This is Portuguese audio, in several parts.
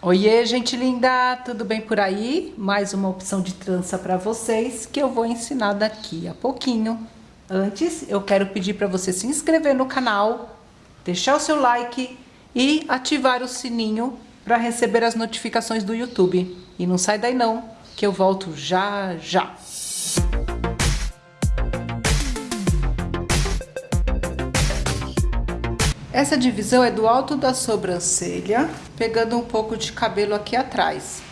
Oiê, gente linda, tudo bem por aí? Mais uma opção de trança para vocês que eu vou ensinar daqui a pouquinho. Antes, eu quero pedir para você se inscrever no canal, deixar o seu like e ativar o sininho para receber as notificações do YouTube. E não sai daí não, que eu volto já já. Essa divisão é do alto da sobrancelha, pegando um pouco de cabelo aqui atrás.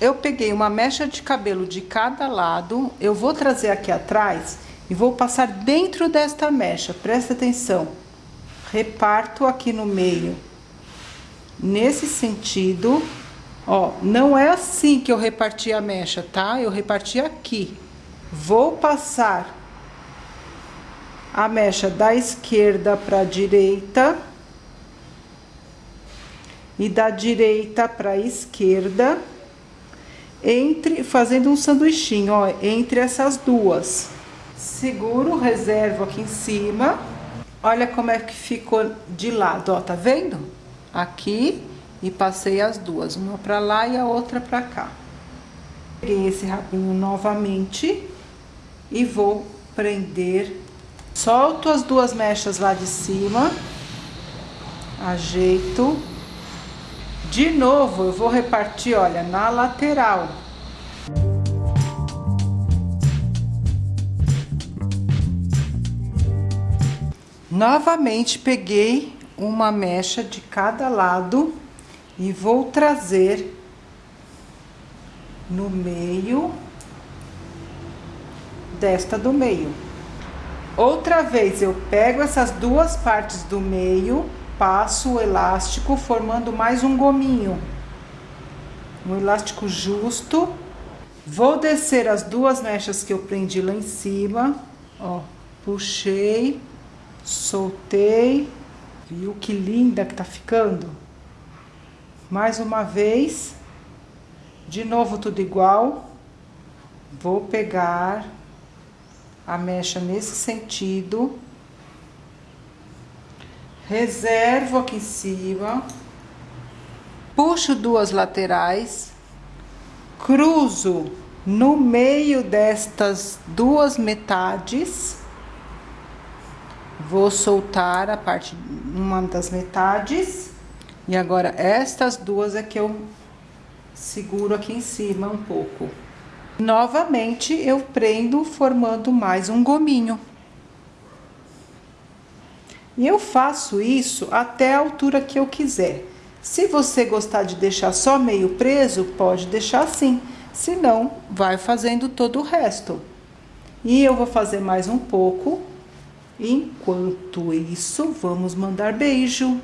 Eu peguei uma mecha de cabelo de cada lado, eu vou trazer aqui atrás e vou passar dentro desta mecha, presta atenção. Reparto aqui no meio, nesse sentido, ó, não é assim que eu reparti a mecha, tá? Eu reparti aqui. Vou passar a mecha da esquerda para a direita e da direita para a esquerda, entre fazendo um sanduichinho, ó, entre essas duas. Seguro, reservo aqui em cima. Olha como é que ficou de lado, ó, tá vendo? Aqui e passei as duas, uma para lá e a outra para cá. Peguei esse rabinho novamente e vou prender Solto as duas mechas lá de cima. Ajeito. De novo, eu vou repartir, olha, na lateral. Novamente, peguei uma mecha de cada lado e vou trazer no meio desta do meio. Outra vez eu pego essas duas partes do meio, passo o elástico formando mais um gominho. Um elástico justo. Vou descer as duas mechas que eu prendi lá em cima, ó, puxei, soltei. Viu que linda que tá ficando? Mais uma vez. De novo tudo igual. Vou pegar a mecha nesse sentido. Reservo aqui em cima. Puxo duas laterais. Cruzo no meio destas duas metades. Vou soltar a parte, uma das metades. E agora, estas duas é que eu seguro aqui em cima um pouco. Novamente, eu prendo formando mais um gominho. E eu faço isso até a altura que eu quiser. Se você gostar de deixar só meio preso, pode deixar assim. Se não, vai fazendo todo o resto. E eu vou fazer mais um pouco. Enquanto isso, vamos mandar beijo.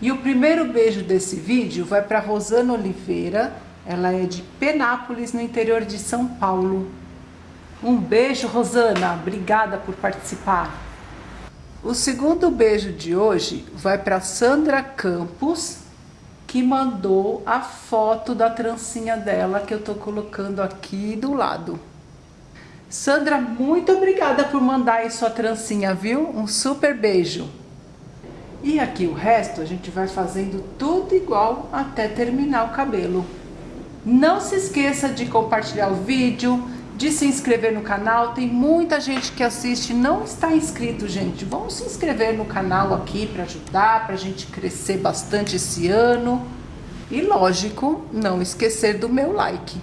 E o primeiro beijo desse vídeo vai para Rosana Oliveira, ela é de Penápolis, no interior de São Paulo. Um beijo, Rosana, obrigada por participar. O segundo beijo de hoje vai para Sandra Campos, que mandou a foto da trancinha dela, que eu tô colocando aqui do lado. Sandra, muito obrigada por mandar aí sua trancinha, viu? Um super beijo. E aqui o resto a gente vai fazendo tudo igual até terminar o cabelo. Não se esqueça de compartilhar o vídeo, de se inscrever no canal. Tem muita gente que assiste não está inscrito, gente. Vamos se inscrever no canal aqui para ajudar, para a gente crescer bastante esse ano. E lógico, não esquecer do meu like.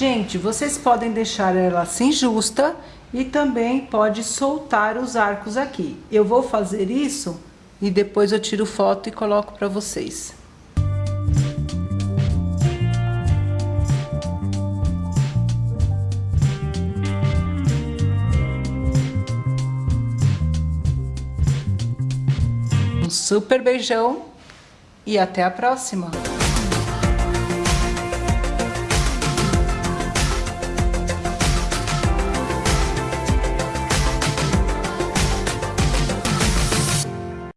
Gente, vocês podem deixar ela assim justa e também pode soltar os arcos aqui. Eu vou fazer isso e depois eu tiro foto e coloco para vocês. Um super beijão e até a próxima!